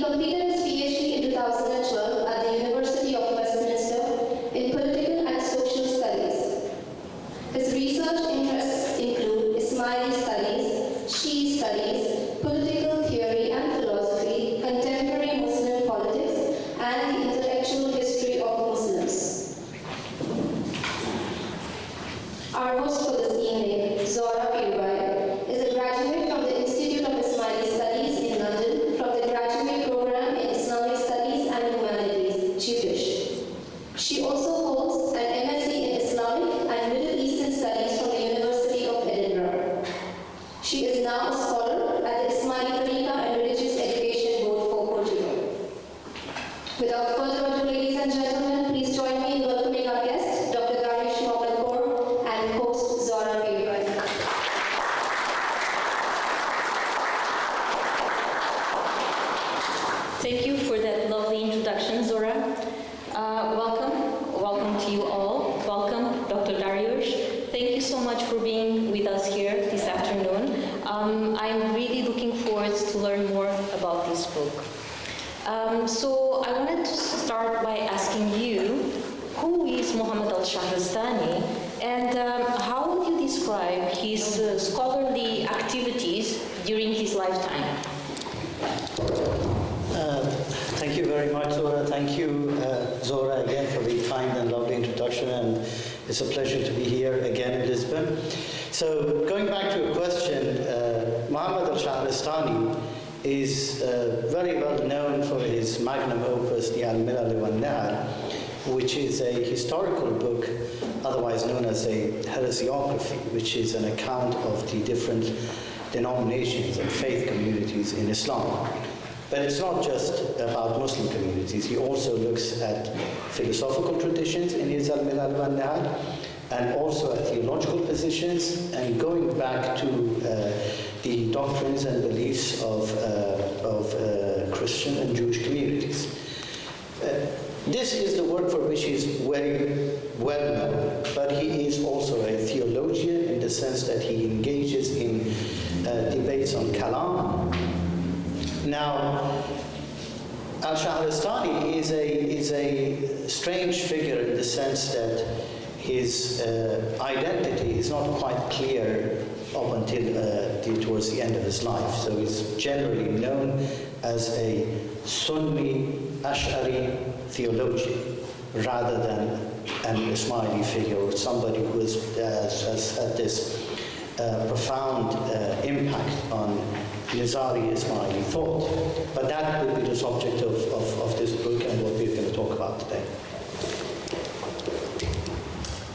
Công. you very much, Zora. Thank you, uh, Zora, again for the kind and lovely introduction. And it's a pleasure to be here again in Lisbon. So going back to a question, uh, al-Shahrastani is uh, very well known for his magnum opus, the Al-Milal wal which is a historical book, otherwise known as a heresiography, which is an account of the different denominations and faith communities in Islam. But it's not just about Muslim communities. He also looks at philosophical traditions in Iz Milal and also at theological positions, and going back to uh, the doctrines and beliefs of, uh, of uh, Christian and Jewish communities. Uh, this is the work for which he is very well known, but he is also a theologian in the sense that he engages in uh, debates on Kalam, now, Al-Shahristani is a, is a strange figure in the sense that his uh, identity is not quite clear up until uh, the, towards the end of his life. So he's generally known as a Sunni Ash'ari theologian rather than an Ismaili figure or somebody who has, has had this uh, profound uh, impact on Nizari Ismaili thought. But that will be the subject of, of, of this book and what we're going to talk about today.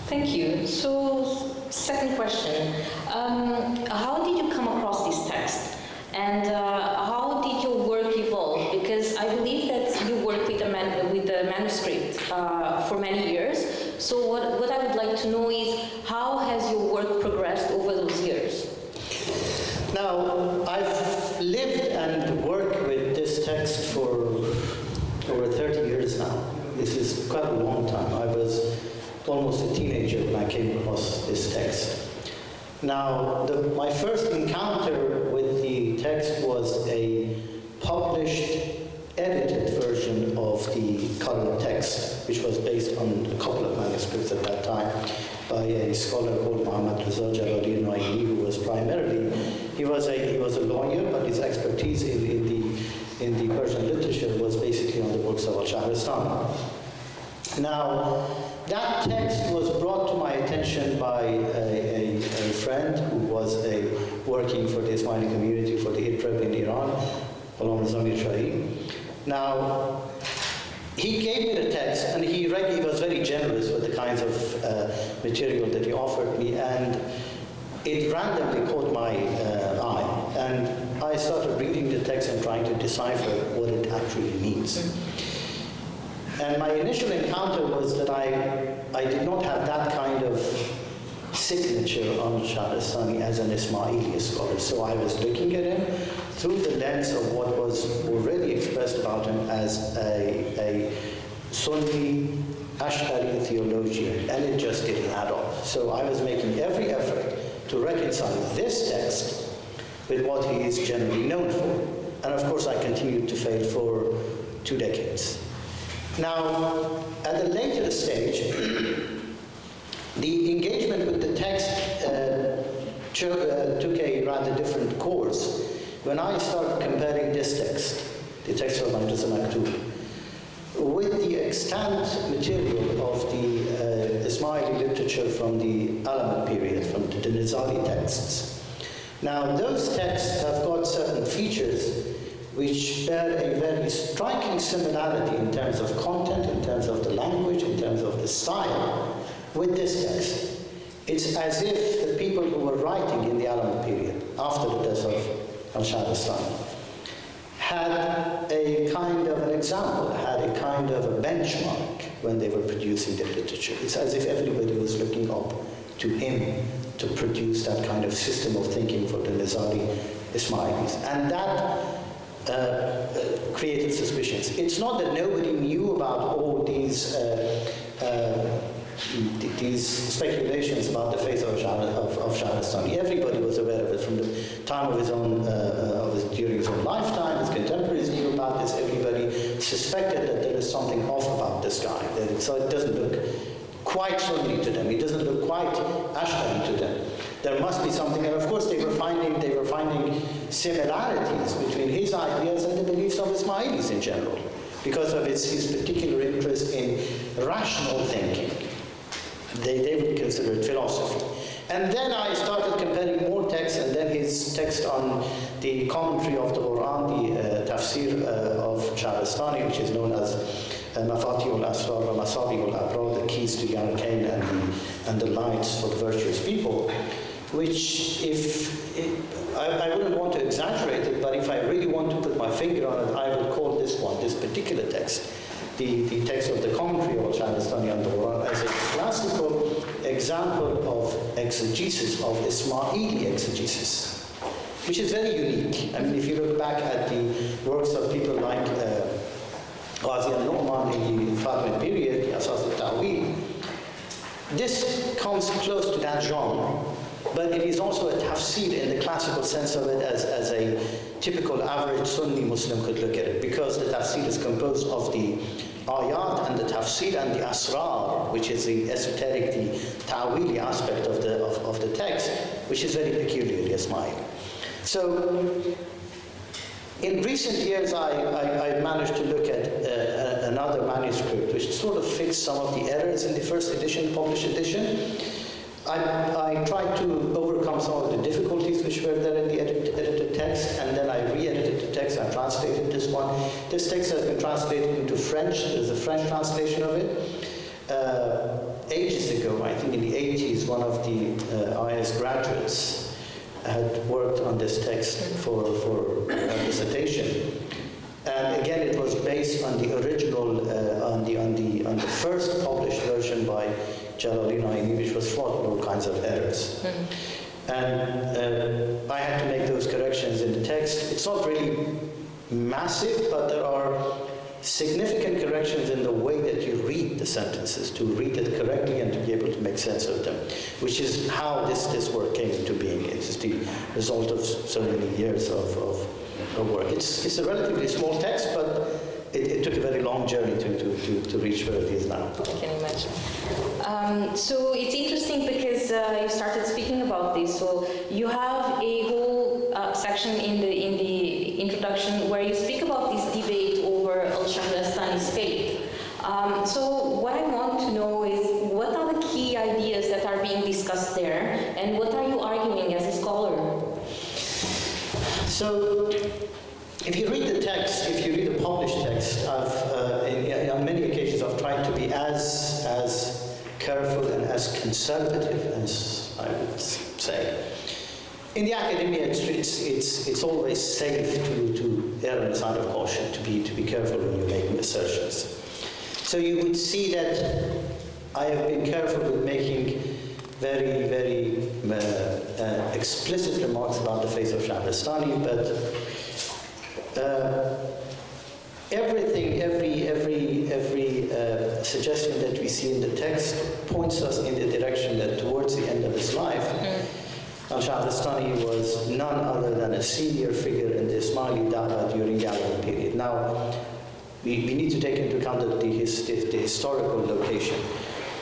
Thank you. So, second question. Um, how did you come across this text? And uh, how did your work evolve? Because I believe that you worked with the, man- with the manuscript uh, for many years. So what, what I would like to know is how has your work progressed over those years? Now, I've lived and worked with this text for over 30 years now. This is quite a long time. I was almost a teenager when I came across this text. Now, the, my first encounter with the text was a published, edited version of the current text, which was based on a couple of manuscripts at that time by a scholar called Muhammad Reza Jalali Naini, who was primarily, he was a, he was a lawyer, but his expertise in, in, the, in the Persian literature was basically on the works of Al-Shahrastani. Now, that text was brought to my attention by a, a, a friend who was a, working for the Ismaili community for the ITREB in Iran, Ghulam Zamir Shahi. Now, he gave me the text and he, read, he was very generous with the kinds of uh, material that he offered me and it randomly caught my uh, eye and I started reading the text and trying to decipher what it actually means. And my initial encounter was that I, I did not have that kind of signature on Shahrastani as an Ismaili scholar. So I was looking at him through the lens of what was already expressed about him as a, a Sunni Ash'ari theologian, and it just didn't add up. So I was making every effort to reconcile this text with what he is generally known for. And of course, I continued to fail for two decades. Now, at a later stage, the engagement with the text uh, cho- uh, took a rather different course when I started comparing this text, the text of Majlis al-Maktub, with the extant material of the uh, Ismaili literature from the Alamut period, from the Nizari texts. Now, those texts have got certain features which bear a very striking similarity in terms of content, in terms of the language, in terms of the style, with this text. It's as if the people who were writing in the Alamut period, after the death of Al-Shahrastani, had a kind of an example, had a kind of a benchmark when they were producing their literature. It's as if everybody was looking up to him to produce that kind of system of thinking for the Nizari Ismailis. And that uh, uh, created suspicions. It's not that nobody knew about all these uh, uh these speculations about the faith of, of, of Shahrastani. Everybody was aware of it from the time of his own, uh, of his, during his own lifetime. His contemporaries knew about this. Everybody suspected that there is something off about this guy. So it doesn't look quite Sunni to them. It doesn't look quite Ash'ari to them. There must be something, and of course they were finding they were finding similarities between his ideas and the beliefs of Ismailis in general, because of his, his particular interest in rational thinking. They, they would consider it philosophy. And then I started comparing more texts, and then his text on the commentary of the Quran, the uh, tafsir uh, of Shahrastani, which is known as uh, Mafatih al-Asrar wa Masabih al-Abrar, the keys to the arcane and the, and the lights for the virtuous people, which if, I, I wouldn't want to exaggerate it, but if I really want to put my finger on it, I would call this one, this particular text, the, the text of the commentary of Shahrastani on the Quran as a classical example of exegesis, of Ismaili exegesis, which is very unique. I mean, if you look back at the works of people like uh, Qadi al-Nu'man in the Fatimid period, Asas al-Ta'wil, this comes close to that genre. but it is also a tafsir in the classical sense of it as, as a typical average Sunni Muslim could look at it because the tafsir is composed of the ayat and the tafsir and the asrar, which is the esoteric, the ta'wili aspect of the, of, of the text, which is very peculiarly Ismaili. So in recent years, I, I, I managed to look at uh, another manuscript which sort of fixed some of the errors in the first edition, published edition. I, I tried to overcome some of the difficulties which were there in the edit, edited text, and then I re-edited the text and translated this one. This text has been translated into French. There's a French translation of it. Uh, ages ago, I think in the 80s, one of the uh, IS graduates had worked on this text for, for a dissertation. And again, it was based on the original, uh, on, the, on, the, on the first published version by Jalaluddin Aini, which was fraught with all kinds of errors. Mm-hmm. And uh, I had to make those corrections in the text. It's not really massive, but there are significant corrections in the way that you read the sentences, to read it correctly and to be able to make sense of them, which is how this, this work came into being. It's the result of so many years of, of, of work. It's, it's a relatively small text, but it, it, took a very long journey to, to, to, to, reach where it is now. I can imagine. Um, so it's interesting because uh, you started speaking about this. So you have a whole uh, section in the in the introduction where you speak about this debate over al-Shahrastani's faith. So what I want to know is what are the key ideas that are being discussed there, and what are you arguing as a scholar? So if you read the text, if you read the published text, I've, uh, in, on many occasions I've tried to be as, as careful and as conservative as I would say. In the academia, it's, it's, it's, it's always safe to, to err on the side of caution, to be, to be careful when you're making assertions. So you would see that I have been careful with making very, very uh, uh, explicit remarks about the faith of Shahrastani, but uh, everything, every, every, every uh, suggestion that we see in the text points us in the direction that towards the end of his life, al-Shahrastani was none other than a senior figure in the Ismaili Dawah during the Alamut period. Now, we, we need to take into account the, the, the historical location.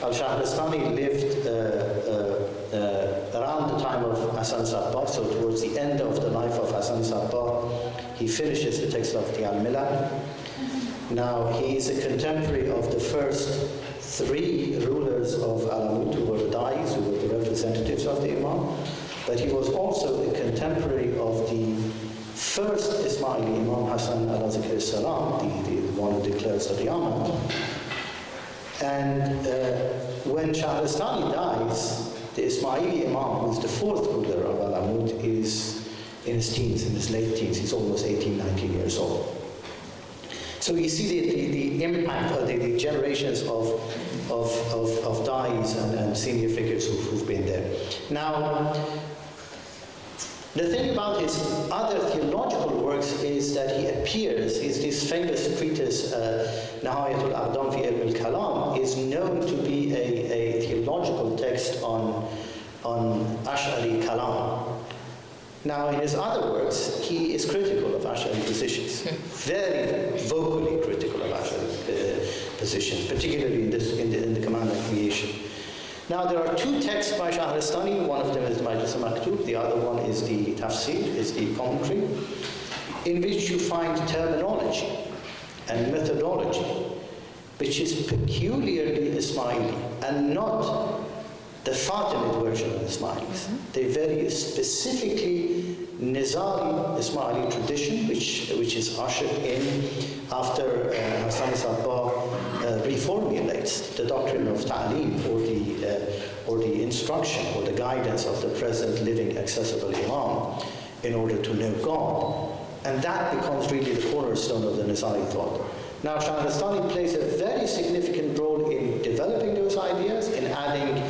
Al-Shahrastani lived uh, uh, uh, around the time of Hassan Sabbah, so towards the end of the life of Hassan Sabbah, he finishes the text of the Al-Milal. Now, he is a contemporary of the first three rulers of Alamut, who were the Dais, who were the representatives of the Imam, but he was also a contemporary of the first Ismaili Imam Hassan al-Zikr salam, the, the one declares the Qiyamah. And uh, when Shahrastani dies, the Ismaili Imam, who is the fourth ruler of Alamut, is in his teens, in his late teens. He's almost 18, 19 years old. So you see the, the, the impact of the, the, generations of, of, of, of dais and, and senior figures who've, who've been there. Now, the thing about his other theological works is that he appears, is this famous treatise, uh, Nihayatul Iqdam fi Ilm al-Kalam, is known to be a, a theological text on, on Ash'ari Kalam. Now, in his other works, he is critical of Ash'ari positions, very vocally critical of Ash'ari uh, positions, particularly in, this, in, the, in the command of creation. Now there are two texts by Shahrastani, one of them is Majlis Maktub, the other one is the Tafsir, is the commentary, in which you find terminology and methodology which is peculiarly Ismaili and not the Fatimid version of Ismailis. Mm -hmm. They very specifically Nizari Ismaili tradition, which, which is ushered in after uh, Hassan Sabbah reformulates the doctrine of ta'lim or the, uh, or the instruction or the guidance of the present living accessible imam in order to know God. And that becomes really the cornerstone of the Nizari thought. Now, Shahrastani plays a very significant role in developing those ideas, in adding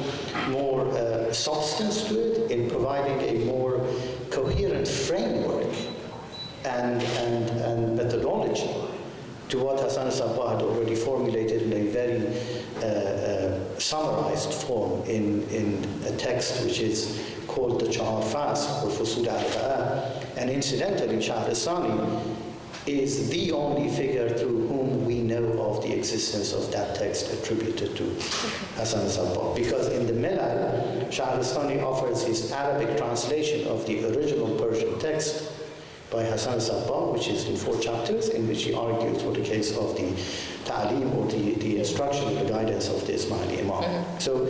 more uh, substance to it, in providing a more coherent framework and, and, and methodology to what Hassan Sabbah had already formulated in a very uh, uh, summarized form in, in a text which is called the Chahar Fasl or Fusul al and incidentally Shahrastani is the only figure through whom we know of the existence of that text attributed to Hassan Sabbah. Because in the Milal, Shahrastani offers his Arabic translation of the original Persian text by Hassan Sabbah, which is in four chapters, in which he argues for the case of the ta'lim or the, the instruction, the guidance of the Ismaili Imam. Mm-hmm. So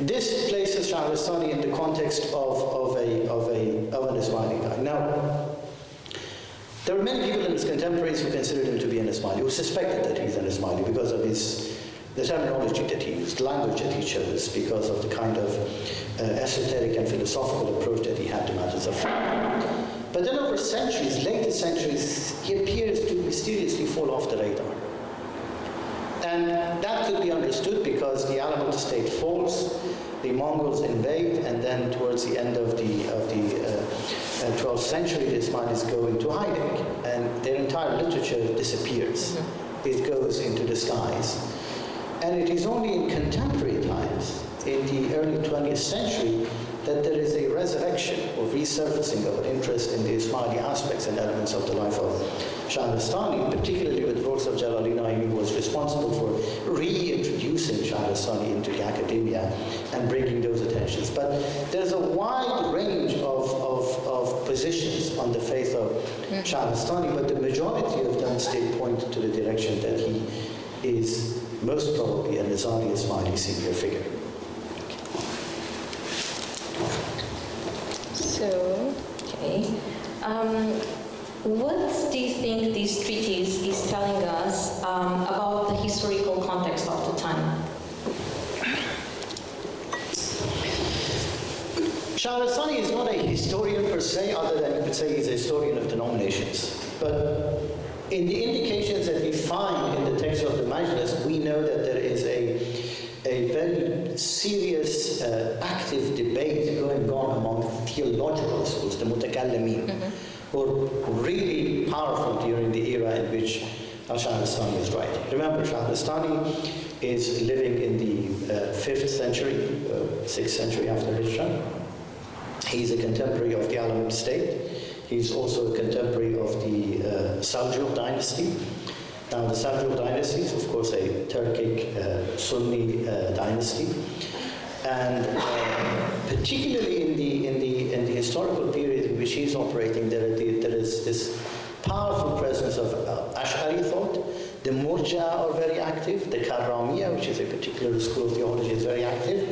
this places Shahrastani in the context of, of, a, of, a, of an Ismaili guy. Now, there were many people in his contemporaries who considered him to be an Ismaili, who suspected that he's an Ismaili because of his the terminology that he used, the language that he chose, because of the kind of uh, esoteric and philosophical approach that he had to matters of faith. But then over centuries, later centuries, he appears to mysteriously fall off the radar. And that could be understood because the Alamut state falls, the Mongols invade, and then towards the end of the, of the uh, 12th uh, century, the Ismailis go into hiding, and their entire literature disappears. Mm-hmm. It goes into the skies. And it is only in contemporary times, in the early 20th century, that there is a resurrection or resurfacing of an interest in the Ismaili aspects and elements of the life of Shahrastani, particularly with works of Jalaluddin who was responsible for reintroducing Shahrastani into the academia and bringing those attentions. But there's a wide range of, of, of positions on the faith of Shahrastani, but the majority of them still point to the direction that he is most probably a Nizari Ismaili senior figure. So, okay. Um, what do you think this treatise is telling us um, about the historical context of the time? Shahrastani is not a historian per se, other than you could say he's a historian of denominations. But in the indications that we find in the text of the Majlis, we know that there is a a very serious, uh, active debate going on among theological schools, the mutakallimin, mm-hmm. who are really powerful during the era in which Shahrastani is writing. Remember, Shahrastani is living in the uh, 5th century, uh, 6th century after Hijrah. He's a contemporary of the Alamut state. He's also a contemporary of the uh, Seljuk dynasty. Now, the Seljuk dynasty is, of course, a Turkic uh, Sunni uh, dynasty, and uh, particularly in the in the in the historical period in which he's operating, there, there is this powerful presence of uh, Ash'ari thought. The Murja are very active. The Karramiya, which is a particular school of theology, is very active.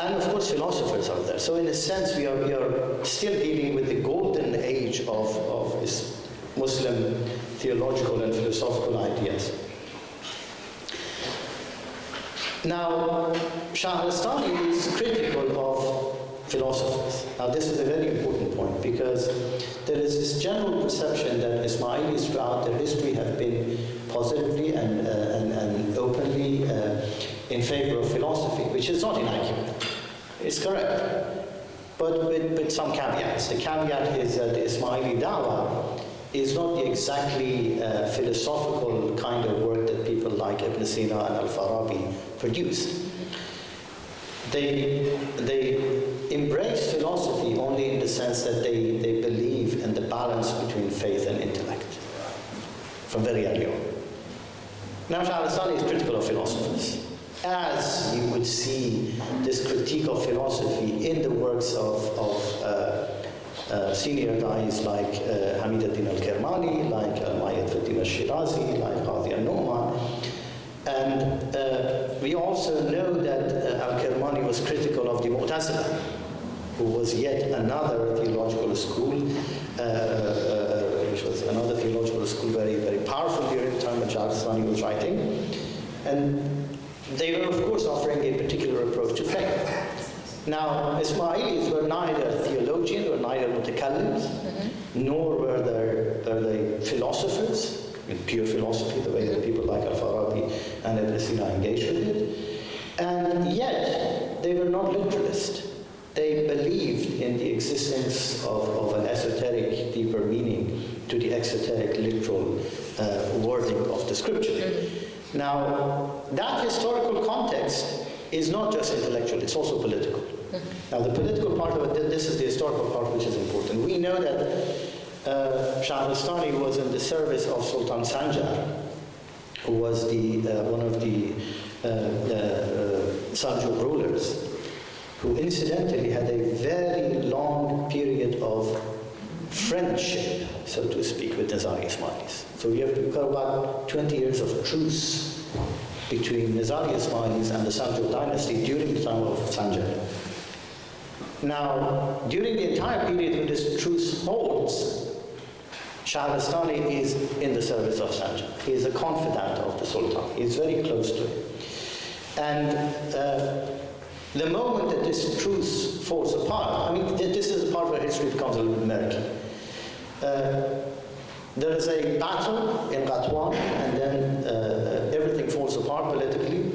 And of course, philosophers are there. So in a sense, we are, we are still dealing with the golden age of, of Muslim theological and philosophical ideas. Now, Shahrastani is critical of philosophers. Now, this is a very important point because there is this general perception that Ismailis throughout their history have been positively and, uh, and, and, openly uh, in favor of philosophy, which is not inaccurate. It's correct, but with, with some caveats. The caveat is that the Ismaili Dawa is not the exactly uh, philosophical kind of work that people like Ibn Sina and Al-Farabi produced. They, they embrace philosophy only in the sense that they, they believe in the balance between faith and intellect from very early on. Now, Shahrastani is critical of philosophers. As you would see this critique of philosophy in the works of, of uh, uh, senior guys like uh, Hamid al-Din al-Kermani, like al-Din al-Shirazi, like Qadi al-Nu'man. And uh, we also know that uh, al-Kermani was critical of the Mu'tazila, who was yet another theological school, uh, uh, which was another theological school very, very powerful during the time when Shahrastani was writing. And they were, of course, offering a particular approach to faith. Now, Ismailis were neither theologians, were neither mutakallims, mm-hmm. nor were they, were they philosophers, in pure philosophy, the way that people like Al-Farabi and Ibn Sina engaged with it. And yet, they were not literalists. They in the existence of, of an esoteric, deeper meaning to the exoteric, literal uh, wording of the scripture. Mm-hmm. Now, that historical context is not just intellectual, it's also political. Mm-hmm. Now, the political part of it, this is the historical part which is important. We know that uh, Shahrastani was in the service of Sultan Sanjar, who was the, uh, one of the uh, uh, Seljuk rulers, who incidentally had a very long period of friendship, so to speak, with Nizari Ismailis. So we have about 20 years of truce between Nizari Ismailis and the Seljuk dynasty during the time of Sanjar. Now, during the entire period when this truce holds, Shahrastani is in the service of Sanjar. He is a confidant of the Sultan. He is very close to him. And uh, the moment that this truth falls apart, I mean, this is the part where history becomes a little murky. Uh, there is a battle in Qatwan, and then uh, everything falls apart politically.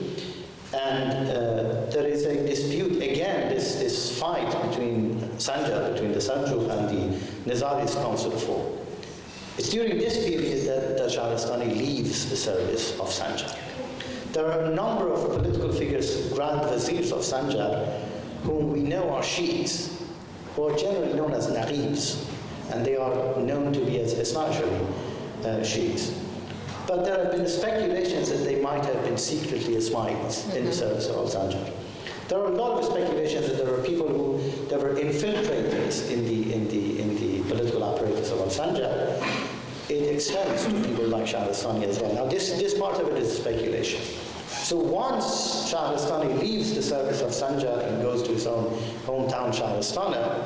And uh, there is a dispute again, this, this fight between Sanjar, between the Seljuk and the Nizaris comes to. It's during this period that, that leaves the service of Sanjar. There are a number of political figures, Grand Viziers of Sanjar, whom we know are Shiites, who are generally known as Naqibs, and they are known to be as essentially uh, Shiites. But there have been speculations that they might have been secretly Ismailis mm -hmm. in the mm-hmm. service of Al-Sanjar. There are a lot of speculations that there are people who there were infiltrators in the in the in the political apparatus of Al-Sanjar. It extends to people like Shahrastani as well. Now this this part of it is speculation. So once Shahrastani leaves the service of Sanjar and goes to his own hometown Shahrastana,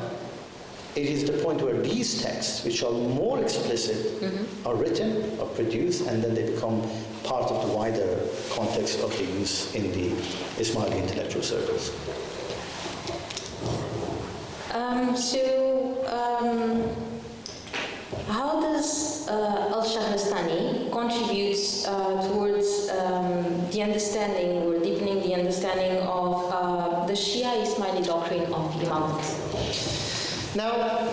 it is the point where these texts, which are more explicit, mm-hmm. are written, are produced, and then they become part of the wider context of the use in the Ismaili intellectual circles. Um, so, um, how does uh, Al Shahrastani contribute uh, um, the understanding or deepening the understanding of uh, the Shia Ismaili doctrine of the Imamate? Now,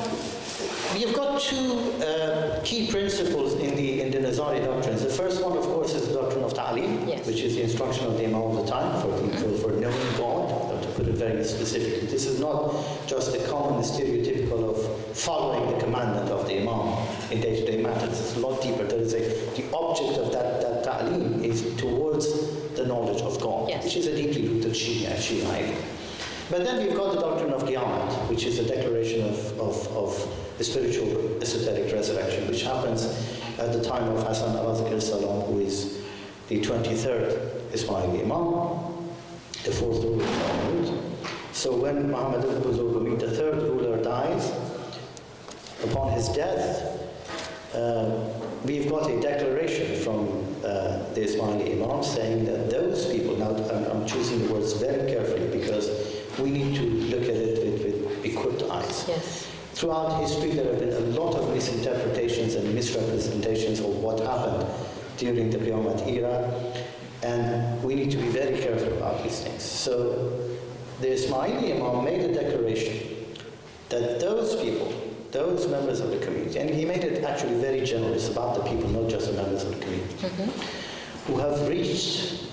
you've got two uh, key principles in the, in the Nizari doctrines. The first one, of course, is the doctrine of ta'lim, yes. which is the instruction of the Imam of the time for, for, for knowing God, put it very specifically. This is not just a common stereotypical of following the commandment of the Imam in day-to-day matters. It's a lot deeper. There is a, the object of that, that ta'lim is towards the knowledge of God, yes. which is a deeply rooted Shia, Shia idea. But then we've got the doctrine of Qiyamah, which is a declaration of, of, of the spiritual esoteric resurrection, which happens at the time of Hassan al salam, who is the 23rd Ismaili Imam, the fourth ruler. So when Muhammad al-Buzurg, the third ruler, dies, upon his death, uh, we've got a declaration from uh, the Ismaili Imam saying that those people, now I'm, I'm choosing the words very carefully because we need to look at it with, with equipped eyes. Yes. Throughout history, there have been a lot of misinterpretations and misrepresentations of what happened during the Qiyamah era, and we need to be very careful about these things. So the Ismaili Imam made a declaration that those people, those members of the community, and he made it actually very generous about the people, not just the members of the community, mm -hmm. who have reached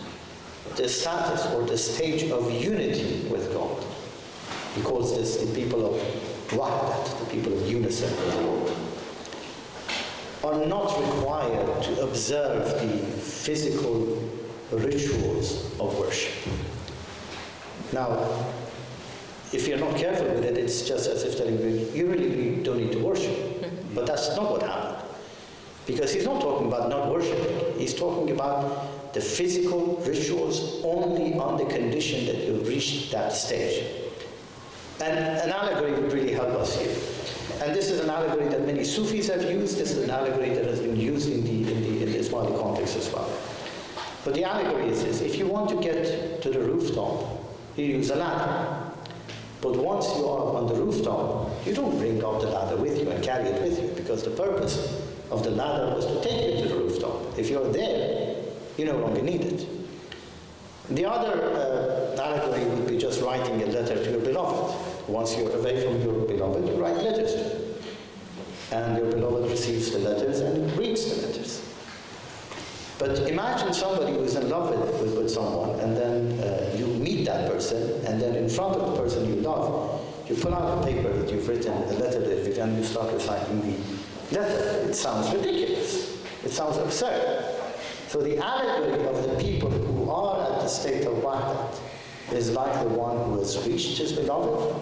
the status or the stage of unity with God. He calls this the people of Wahdat, the people of unison with God, are not required to observe the physical rituals of worship. Now, if you're not careful with it, it's just as if telling you, you really don't need to worship. Mm-hmm. But that's not what happened. Because he's not talking about not worshiping. He's talking about the physical rituals only on the condition that you reach that stage. And an allegory would really help us here. And this is an allegory that many Sufis have used. This is an allegory that has been used in the, in the, in the Ismaili context as well. But the allegory is this. If you want to get to the rooftop, you use a ladder. But once you are on the rooftop, you don't bring up the ladder with you and carry it with you because the purpose of the ladder was to take you to the rooftop. If you're there, you no longer need it. The other uh, allegory would be just writing a letter to your beloved. Once you're away from your beloved, you write letters to them. And your beloved receives the letters and reads the letters. But imagine somebody who's in love with, with, with someone, and then uh, you meet that person, and then in front of the person you love, You pull out a paper that you've written, a letter that you've written, and you start reciting the letter. It sounds ridiculous. It sounds absurd. So the allegory of the people who are at the state of wahdat is like the one who has reached his beloved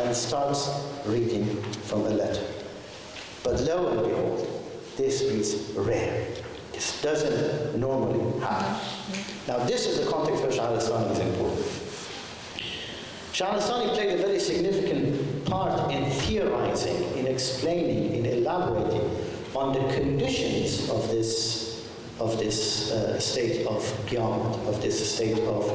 and starts reading from a letter. But lo and behold, this is rare. This doesn't normally happen. Now this is the context where Shahrastani is important. Shahrastani played a very significant part in theorizing, in explaining, in elaborating on the conditions of this of this uh, state of qiyamah, of this state of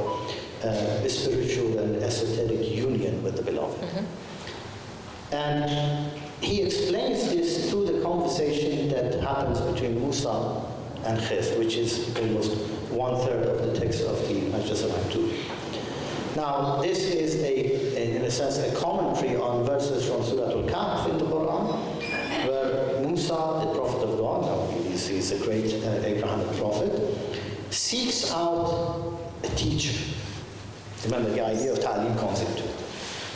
uh, spiritual and esoteric union with the beloved. Mm-hmm. And he explains this through the conversation that happens between Musa and Khidr, which is almost one third of the text of the Majlis 2. Now, this is a, in a sense, a commentary on verses from Surah Al-Kahf in the Quran, where Musa, the prophet of God, now he's, he's a great uh, Abrahamic prophet, seeks out a teacher. Remember the idea of ta'lim concept.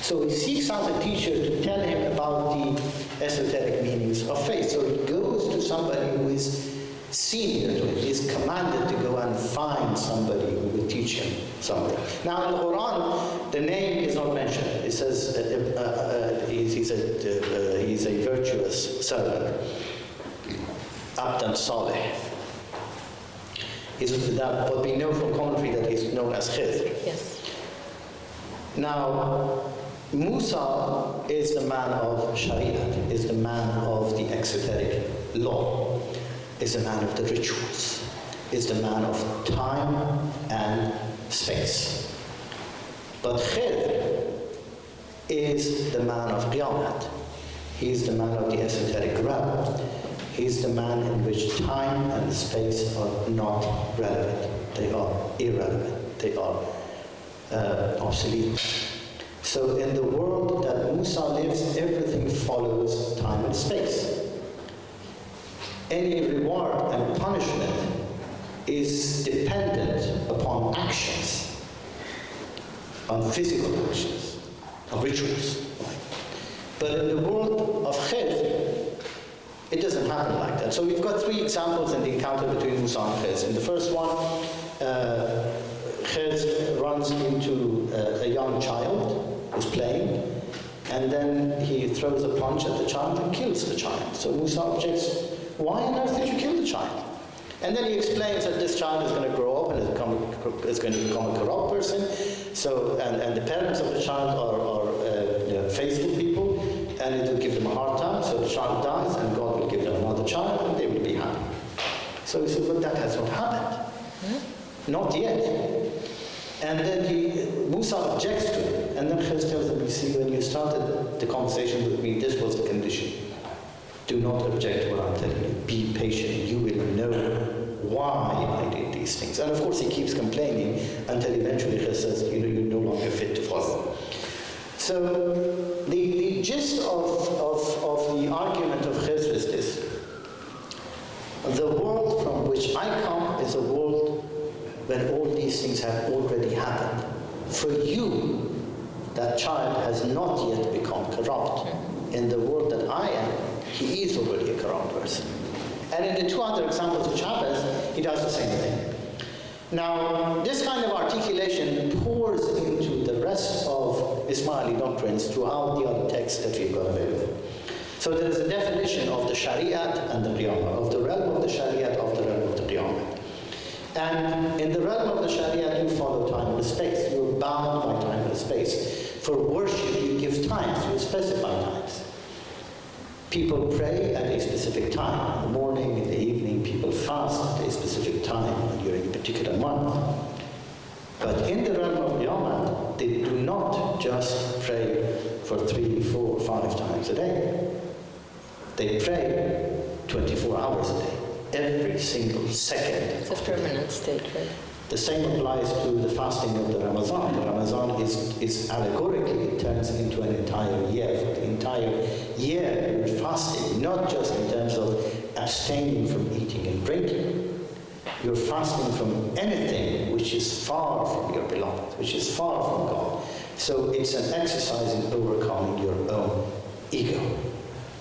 So he seeks out a teacher to tell him about the esoteric meanings of faith. So he goes to somebody who is senior to is commanded to go and find somebody who will teach him something. Now in the Quran, the name is not mentioned. It says uh, uh, uh, he's, he's, a, uh, he's a virtuous servant. Abdan Saleh. Is that what we know from commentary that he's known as Khidr. Yes. Now, Musa is the man of Sharia, is the man of the exoteric law, is the man of the rituals, is the man of time and space. But Khidr is the man of Qiyamah. He is the man of the esoteric realm. He is the man in which time and space are not relevant. They are irrelevant. They are uh, obsolete. So in the world that Musa lives, everything follows time and space. Any reward and punishment is dependent upon actions, on physical actions, on rituals. But in the world of Khidr, it doesn't happen like that. So we've got three examples in the encounter between Musa and. In the first one, uh, runs into uh, a young child who's playing, and then he throws a punch at the child and kills the child. So Musa objects, why on earth did you kill the child? And then he explains that this child is going to grow up and is, become, is going to become a corrupt person. So, and, and the parents of the child are, are uh, faithful people, and it will give them a hard time. So the child dies, and God will give them another child, and they will be happy. So he says, but that has not happened. Hmm? Not yet. And then he, Musa objects to it. And then Khidr tells him, you see, when you started the conversation with me, this was the condition. Do not object to what I'm telling you. Be patient. You will know why I did these things. And of course, he keeps complaining until eventually he says, you know, you're no longer fit to follow. So the, the gist of, of, of the argument of Khidr is this. The world from which I come is a world when all these things have already happened. For you, that child has not yet become corrupt. In the world that I am, he is already a corrupt person. And in the two other examples of Chavez, he does the same thing. Now, this kind of articulation pours into the rest of Ismaili doctrines throughout the other texts that we've got available. So there is a definition of the Shariat and the Qiyamah, of the realm of the Shariat, of the realm of the Qiyamah. And in the realm of the Sharia, you follow time and space. You're bound by time and space. For worship, you give times, you specify times. People pray at a specific time. In the morning, in the evening, people fast at a specific time during a particular month. But in the realm of Qiyamah, they do not just pray for three, four, five times a day. They pray 24 hours a day every single second. It's a permanent state, right? The same applies to the fasting of the Ramadan. The Ramadan is, is allegorically, it turns into an entire year. For the entire year, you're fasting, not just in terms of abstaining from eating and drinking. You're fasting from anything which is far from your beloved, which is far from God. So it's an exercise in overcoming your own ego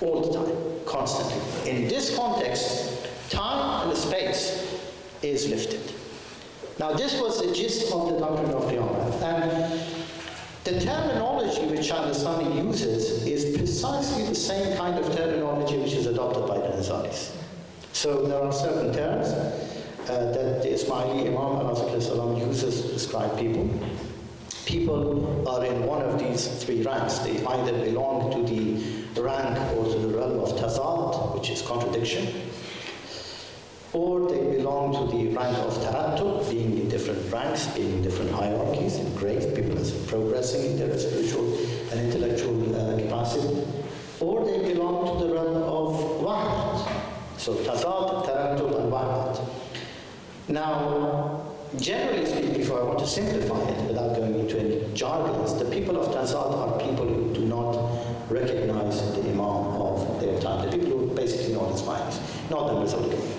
all the time, constantly. In this context, time and space is lifted. Now, this was the gist of the doctrine of the Qiyamah. And the terminology which Al-Nizami uses is precisely the same kind of terminology which is adopted by the Nizaris. So there are certain terms uh, that the Ismaili Imam al uses to describe people. People are in one of these three ranks. They either belong to the rank or to the realm of tazad, which is contradiction, or they belong to the rank of tarattu, being in different ranks, being in different hierarchies and grades, people are progressing in their spiritual and intellectual uh, capacity, or they belong to the realm of wahdat. So tazad, tarattu, and wahdat. Now, generally speaking, before I want to simplify it without going into any jargons, the people of Tazad are people who do not recognize the Imam of their time, the people who basically know his minds, not the community.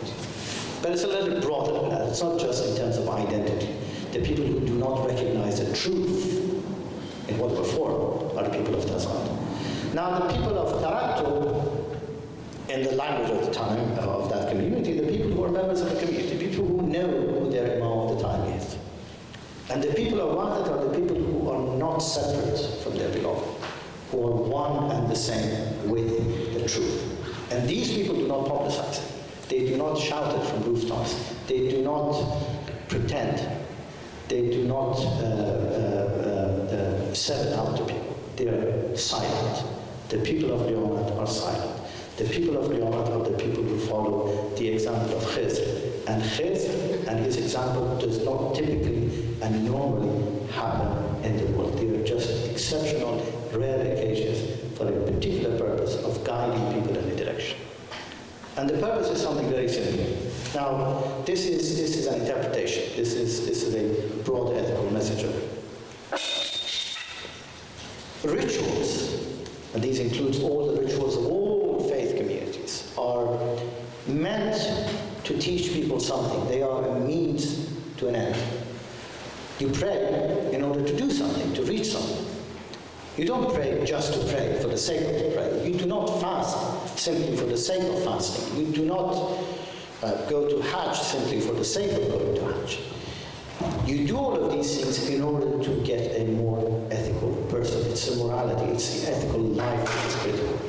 But it's a little broader than that. It's not just in terms of identity. The people who do not recognize the truth in what we're for are the people of Tazad. Now, the people of Tarattu, in the language of the time of that community, the people who are members of the community, people who know who their Imam of the time is. And the people of Wahdat are the people who are not separate from their beloved, who are one and the same with the truth. And these people do not publicize it. They do not shout it from rooftops. They do not pretend. They do not uh, uh, uh, sell it out to people. They are silent. The people of Qiyamah are silent. The people of Qiyamah are the people who follow the example of Khizr. And Khizr and his example does not typically and normally happen in the world. They are just exceptional, rare occasions for a particular purpose of guiding people. And the purpose is something very simple. Now, this is, this is an interpretation. This is, this is a broad ethical message. Rituals, and these include all the rituals of all faith communities, are meant to teach people something. They are a means to an end. You pray in order to do something, to reach something. You don't pray just to pray for the sake of to pray. You do not fast simply for the sake of fasting. You do not uh, go to Hajj simply for the sake of going to Hajj. You do all of these things in order to get a more ethical person. It's a morality, it's the ethical life that is critical.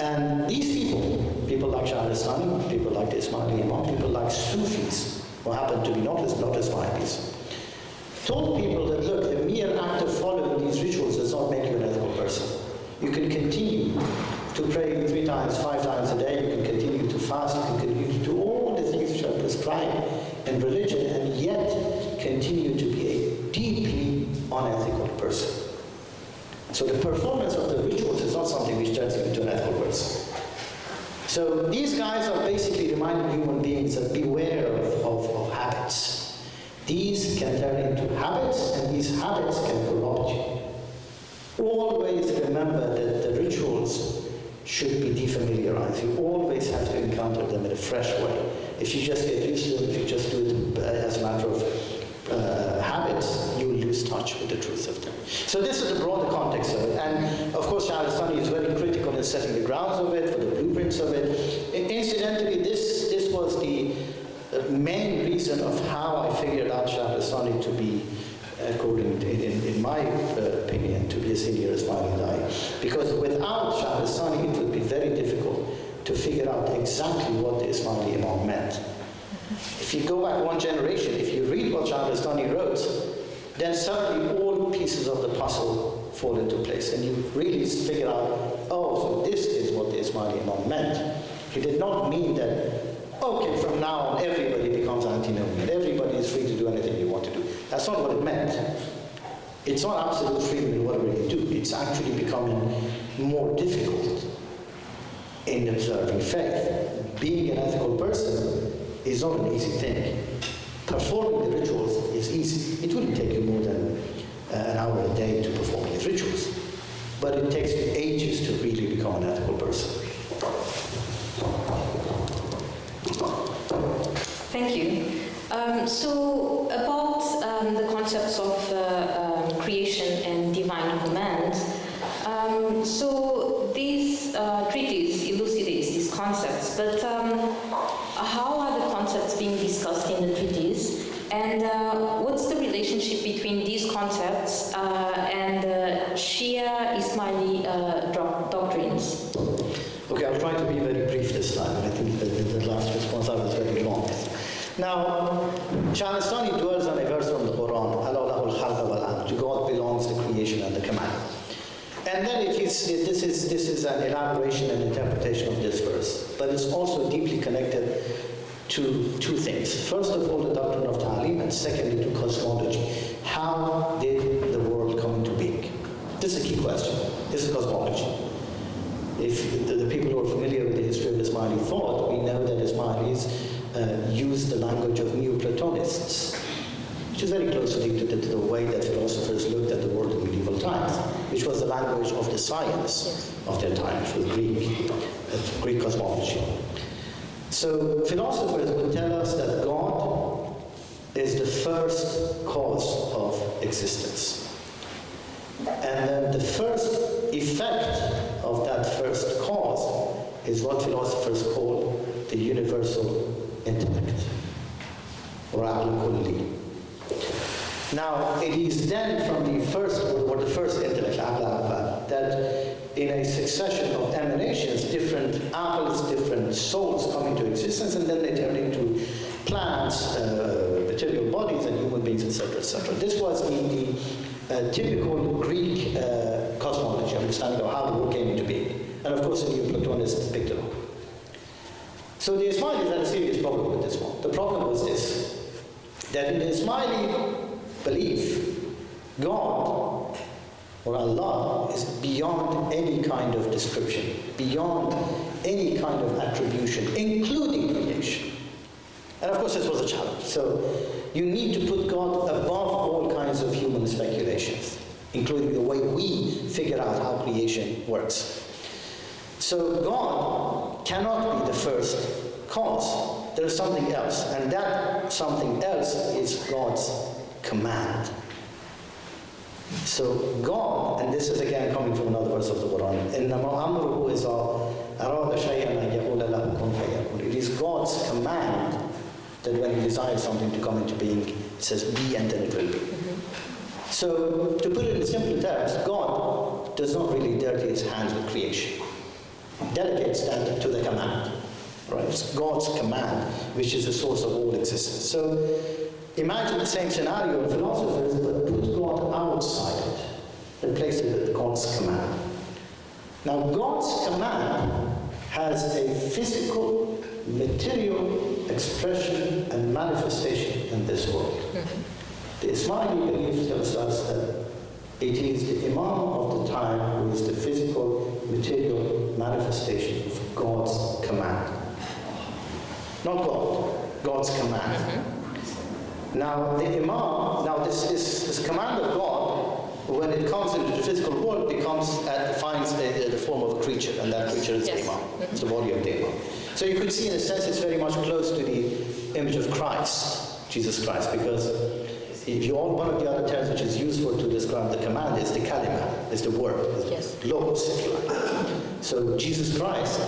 And these people, people like Shahrastani, people like the Ismaili Imam, people like Sufis, who happen to be not, as not Ismailis, told people that, look, the mere act of following these rituals does not make you an ethical person. You can continue to pray three times, five times a day, you can continue to fast, you can continue to do all the things which are prescribed in religion, and yet continue to be a deeply unethical person. So the performance of the rituals is not something which turns you into an ethical person. So these guys are basically reminding human beings that beware of, of, of habits. These can turn into habits, and these habits can corrupt you. Always remember that the rituals should be defamiliarized. You always have to encounter them in a fresh way. If you just get used to them, if you just do it uh, as a matter of uh, habits, you will lose touch with the truth of them. So this is the broader context of it. And of course, Shahrastani is very critical in setting the grounds of it, for the blueprints of it. Incidentally, this, this was the the main reason of how I figured out Shahrastani to be, according to, in, in my uh, opinion, to be a senior Ismaili Dai. Because without Shahrastani, it would be very difficult to figure out exactly what the Ismaili Imam meant. If you go back one generation, if you read what Shahrastani wrote, then suddenly all pieces of the puzzle fall into place and you really figure out, oh, so this is what the Ismaili Imam meant. He did not mean that okay, from now on everybody becomes antinomian. Everybody is free to do anything you. That's not what it meant. It's not absolute freedom in whatever you do. It's actually becoming more difficult in observing faith. Being an ethical person is not an easy thing. Performing the rituals is easy. It wouldn't take you more than uh, an hour a day to perform these rituals. But it takes ages to really become an ethical person. Thank you. Um, so of uh, um, creation and divine command. Um, so these uh, treatise elucidates these concepts, but um, how are the concepts being discussed in the treatise? And uh, what's the relationship between these concepts uh, and uh, Shia Ismaili uh, doctrines? Okay, I'll try to be very brief this time. I think the, the last response I was very long. Now, Shahrastani And then it is, it, this, is, this is an elaboration and interpretation of this verse, but it's also deeply connected to two things. First of all, the doctrine of Ta'lim, and secondly, to cosmology. How did the world come into being? This is a key question. This is cosmology. If the, the people who are familiar with the history of Ismaili thought, we know that Ismailis uh, used the language of Neoplatonists, which is very closely to the, to the way that philosophers looked at the world in medieval times, which was the language of the science of their time, which was Greek, Greek cosmology. So philosophers would tell us that God is the first cause of existence. And then the first effect of that first cause is what philosophers call the universal intellect, or aql kulli. Now, it is then from the first, or the first intellect, aql, that in a succession of emanations, different aqls, different souls come into existence, and then they turn into plants, uh, material bodies, and human beings, etc., etc. This was the, the uh, typical Greek uh, cosmology, understanding of how the world came into being. And of course, the new Neoplatonists picked it up. So the Ismailis had a serious problem with this one. The problem was this, that in the Ismaili belief, God or Allah is beyond any kind of description, beyond any kind of attribution, including creation. And of course, this was a challenge. So you need to put God above all kinds of human speculations, including the way we figure out how creation works. So God cannot be the first cause. There is something else, and that something else is God's command. So God, and this is again coming from another verse of the Quran, إِنَّمَا أَمْرُهُ إِذَا أَرَادَ شَيْئًا أَن يَقُولَ لَهُ كُن فَيَكُونُ It is God's command that when He desires something to come into being, He says, be and then it will be. So, to put it in simple terms, God does not really dirty His hands with creation. He delegates that to the command. Right? It's God's command, which is the source of all existence. So, imagine the same scenario of philosophers, but put God outside it. Replace it with God's command. Now, God's command has a physical, material expression and manifestation in this world. Mm-hmm. The Ismaili belief tells us that it is the Imam of the time who is the physical, material manifestation of God's command. Not God, God's command. Mm-hmm. Now, the Imam, now this, this, this command of God, when it comes into the physical world, becomes, uh, finds the, the form of a creature, and that creature is Yes. the Imam. It's the body of the Imam. So you could see, in a sense, it's very much close to the image of Christ, Jesus Christ, because if you all, one of the other terms which is useful to describe the command is the kalima, is the word, is the Yes. logos, if you like. So Jesus Christ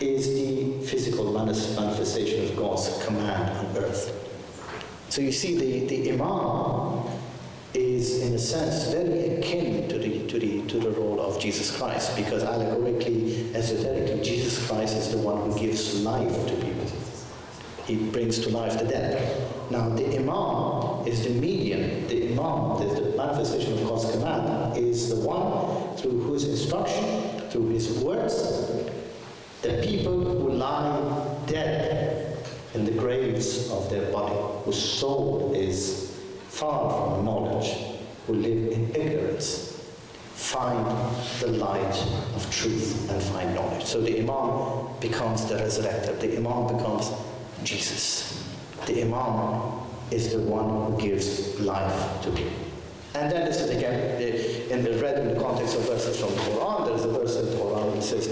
is the physical manifestation of God's command on earth. So you see, the, the Imam is, in a sense, very akin to the, to, the, to the role of Jesus Christ, because allegorically, esoterically, Jesus Christ is the one who gives life to people. He brings to life the dead. Now, the Imam is the medium. The Imam, the, the manifestation of God's command, is the one through whose instruction, through his words, the people who lie dead in the graves of their body, whose soul is far from knowledge, who live in ignorance, find the light of truth and find knowledge. So the Imam becomes the resurrected, the Imam becomes Jesus. The Imam is the one who gives life to people. And then this is again in the read in the context of verses from the Quran. There is a verse in the Quran which says,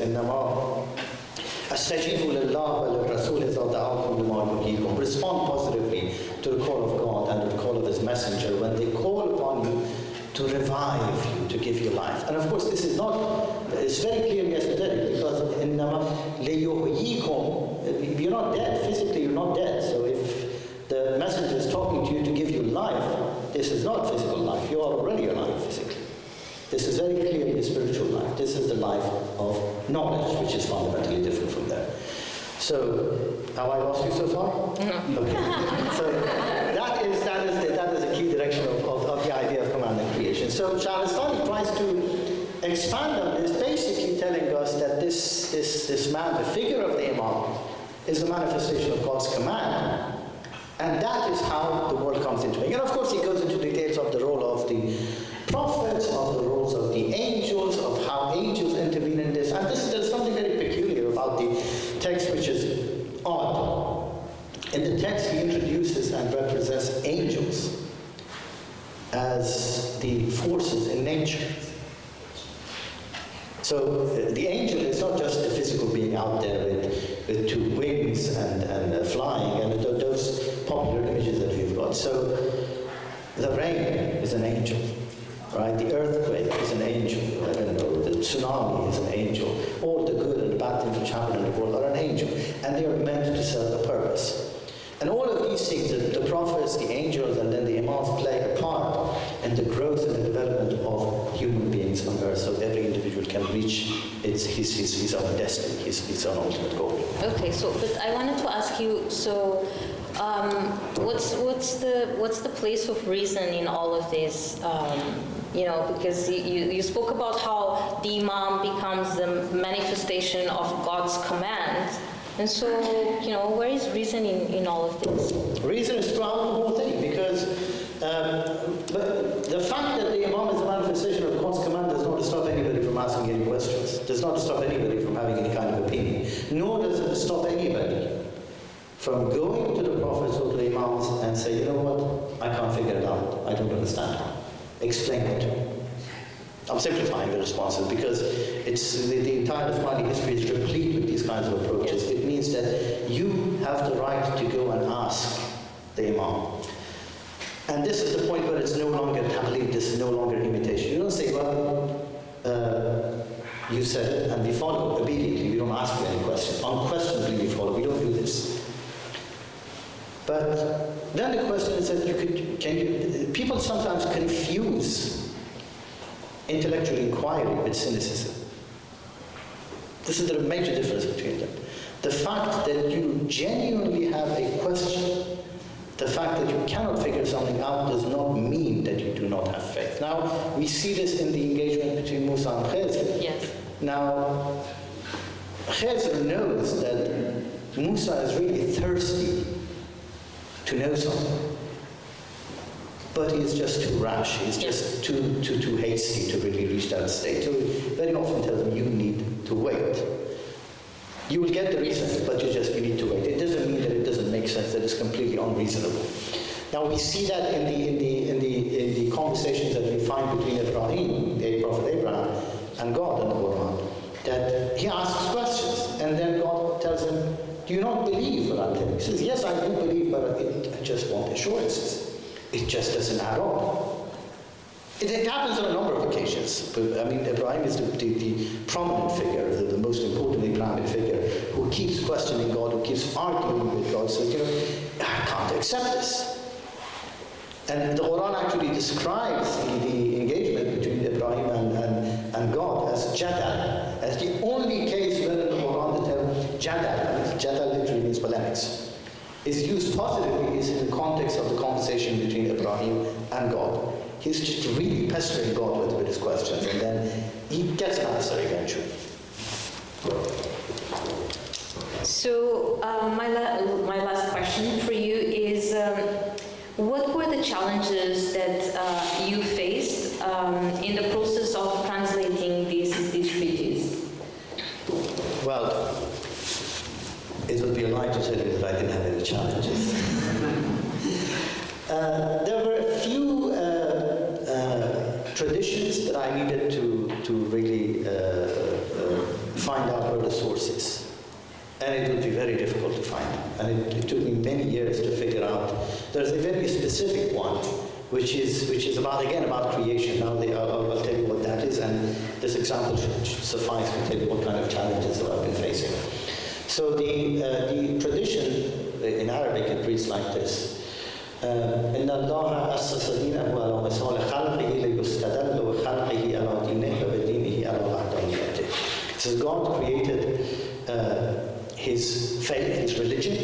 استجيبوا لله وللرسول إذا دعاكم لما يحييكم. Respond positively to the call of God and the call of His messenger when they call upon you to revive you, to give you life. And of course, this is not, it's very clearly esoteric because in Nama, you're not dead, physically you're not dead. So if the messenger is talking to you to give you life, this is not physical life, you are already alive physically. This is very clearly spiritual life. This is the life of knowledge, which is fundamentally different. So, have I lost you so far? No. Okay. so that is that is the, that is a key direction of, of, of the idea of command and creation. So Shahrastani tries to expand on this, basically telling us that this this this man, the figure of the Imam, is a manifestation of God's command. And that is how the world comes into being. And of course, he goes into details of the role of the prophets, of the roles of the angels, of how angels intervene in this. And this, there's something very peculiar about the text which is odd. In the text, he introduces and represents angels as the forces in nature. So the angel is not just a physical being out there with, with two wings and, and uh, flying, and those popular images that we've got. So the rain is an angel, right? The earthquake is an angel. I don't know. The tsunami is an angel. All the good and bad things which happen in the world angel, and they are meant to serve a purpose. And all of these things, the, the prophets, the angels, and then the imams play a part in the growth and the development of human beings on earth so every individual can reach its, his, his, his own destiny, his, his own ultimate goal. Okay, so, but I wanted to ask you, so um, what's, what's, the, what's the place of reason in all of this? Um, you know, because you, you spoke about how the Imam becomes the manifestation of God's command. And so, you know, where is reason in, in all of this? Reason is throughout the whole thing because um, the fact that the Imam is a manifestation of God's command does not stop anybody from asking any questions, does not stop anybody from having any kind of opinion, nor does it stop anybody from going to the prophets or to the Imams and say, you know what, I can't figure it out, I don't understand. Explain it to me. I'm simplifying the responses because it's the, the entire Ismaili history is replete with these kinds of approaches. It means that you have the right to go and ask the Imam. And this is the point where it's no longer taqlid, this is no longer imitation. You don't say, well, uh, you said it and we follow obediently. We don't ask any questions. Unquestionably we follow. We don't do this. But then the question is that you could, can you, people sometimes confuse intellectual inquiry with cynicism. This is the major difference between them. The fact that you genuinely have a question, the fact that you cannot figure something out does not mean that you do not have faith. Now, we see this in the engagement between Musa and Khizr. Yes. Now, Khizr knows that Musa is really thirsty to know something. But he is just too rash, he's just too, too, too hasty to really reach that state. So very often tell them, you need to wait. You will get the reason, but you just you need to wait. It doesn't mean that it doesn't make sense, that it's completely unreasonable. Now we see that in the, in the, in the, in the conversations that we find between Ibrahim, the Prophet Abraham, and God in the Quran, that he asks questions, and then God tells him, do you not believe what I'm telling you? He says, yes, I do believe, but I just want assurances. Just doesn't add up. It, it, happens on a number of occasions. But, I mean, Ibrahim is the, the, the prominent figure, the, the, most important Islamic figure, who keeps questioning God, who keeps arguing with God, says, you know, I can't accept this. And the Quran actually describes the, the engagement between Ibrahim and, and, and God as jadal, as the only case where in the Quran the term jadal, jadal literally means polemics is used positively is in the context of the conversation between Ibrahim and God. He's just really pestering God with, with his questions, and then he gets an answer eventually. So uh, my, la- my last question for you is, um, what were the challenges that uh, you faced um, in the process of translating these, these treaties? Well, it would be a lie to tell you that I didn't have any challenges. uh, there were a few uh, uh, traditions that I needed to, to really uh, uh, find out where the source is. And it would be very difficult to find. And it, it took me many years to figure out. There's a very specific one, which is, which is about, again, about creation. Now, they, I'll, I'll tell you what that is, and this example should, should suffice to tell you what kind of challenges that I've been facing. So the, uh, the tradition in Arabic it reads like this. إن الله أسس دينه على مثال خلقه ليستدل بخلقه على دينه وبدينه It says God created uh, his faith, his religion,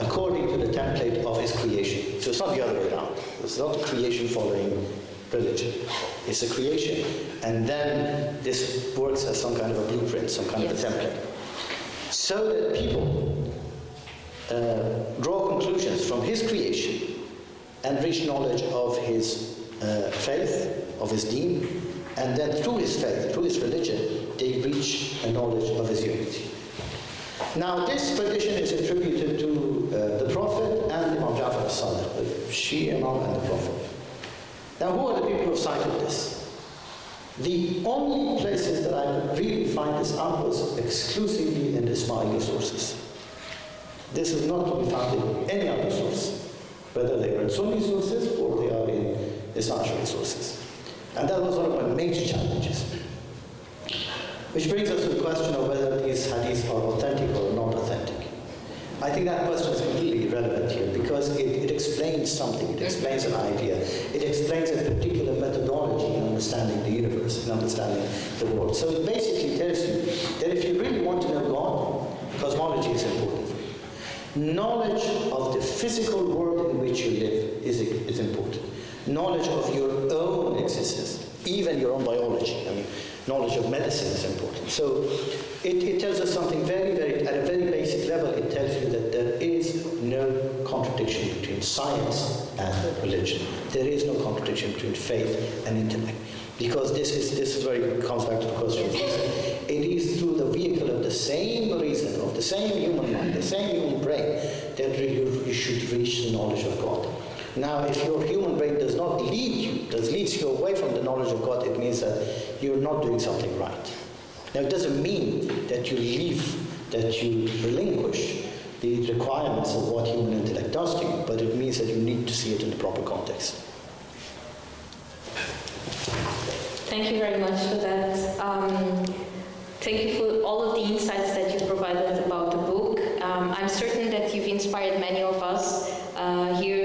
according to the template of his creation. So it's not the other way around. It's not creation following religion. It's a creation, and then this works as some kind of a blueprint, some kind Yes. of a template. So that people uh, draw conclusions from his creation and reach knowledge of his uh, faith, of his deen, and then through his faith, through his religion, they reach a knowledge of his unity. Now, this tradition is attributed to uh, the Prophet and Imam Jafar as-Sadiq, the Shia Imam and the Prophet. Now, who are the people who have cited this? The only places that I could really find this out was exclusively in the Ismaili sources. This is not to be found in any other source, whether they are in Sunni sources or they are in Ash'ari sources. And that was one of my major challenges. Which brings us to the question of whether these hadiths are authentic or not authentic. I think that question is completely irrelevant here because it, it explains something, it explains an idea, it explains a particular methodology in understanding the universe, in understanding the world. So it basically tells you that if you really want to know God, cosmology is important. Knowledge of the physical world in which you live is, is important. Knowledge of your own existence, even your own biology. I mean, knowledge of medicine is important. So it, it tells us something very, very, at a very basic level, it tells you that there is no contradiction between science and religion. There is no contradiction between faith and intellect. Because this is, this is where it comes back to the question. It is through the vehicle of the same reason, of the same human mind, the same human brain, that you, should reach the knowledge of God. Now, if your human brain does not lead you, does leads you away from the knowledge of God, it means that you're not doing something right. Now, it doesn't mean that you leave, that you relinquish the requirements of what human intellect does to you, but it means that you need to see it in the proper context. Thank you very much for that. Um, thank you for all of the insights that you provided about the book. Um, I'm certain that you've inspired many of us uh, here